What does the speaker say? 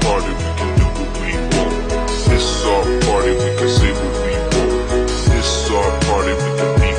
party, we can do what we want. This is our party, we can say what we want. This is our party, we can be